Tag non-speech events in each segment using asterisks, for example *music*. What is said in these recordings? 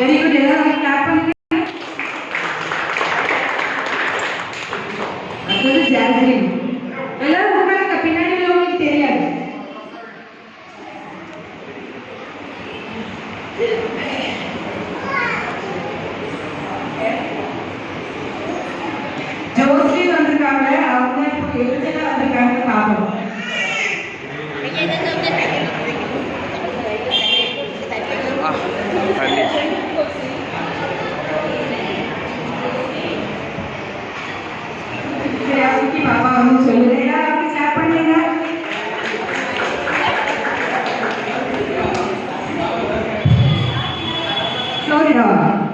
dari udara kapan melhor.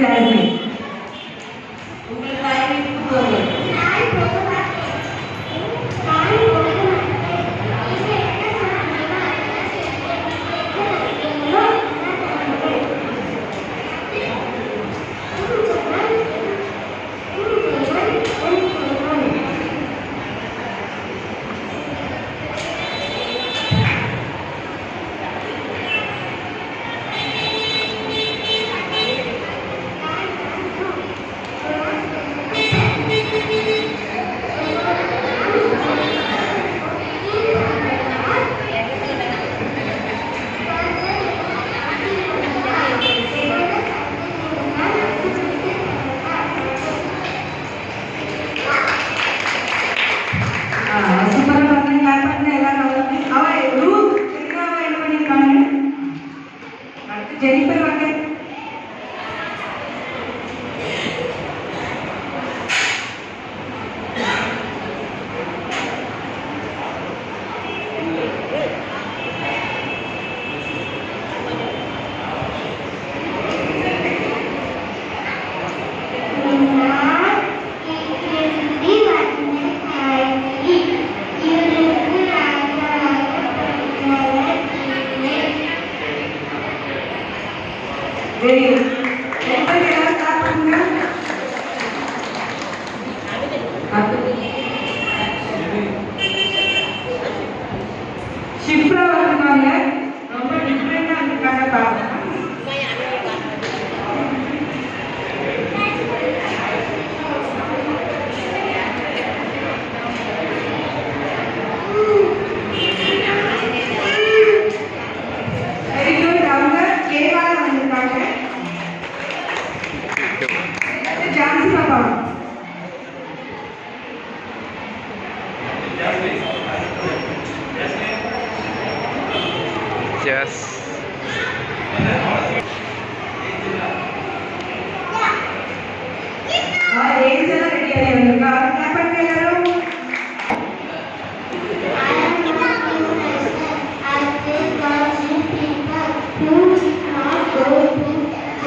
Cabin Jennifer, Всех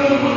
Thank you.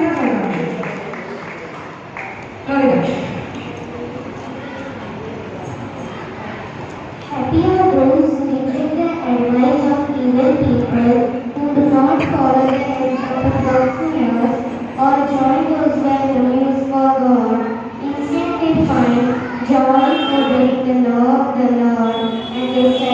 joy for the love the Lord, and they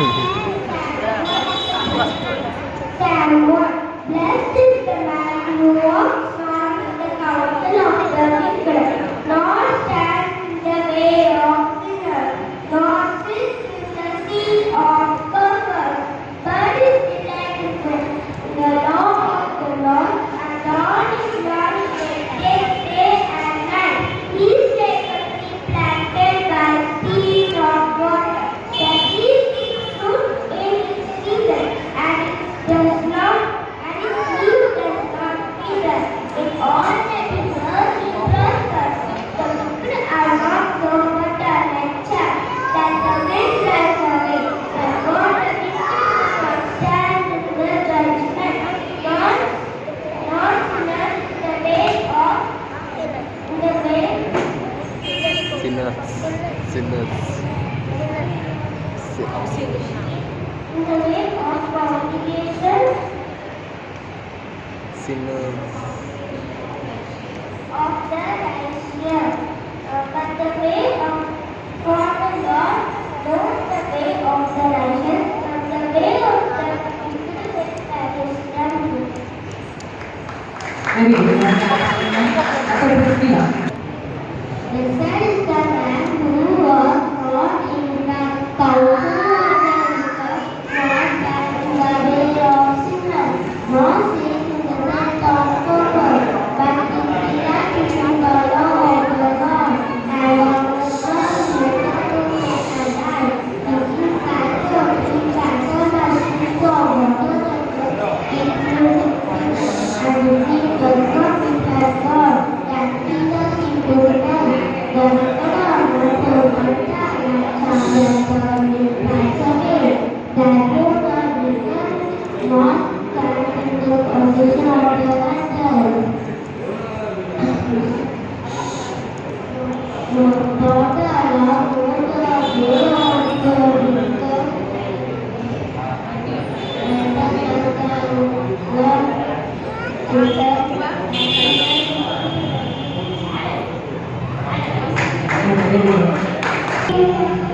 *laughs* and what the Very good. Segura.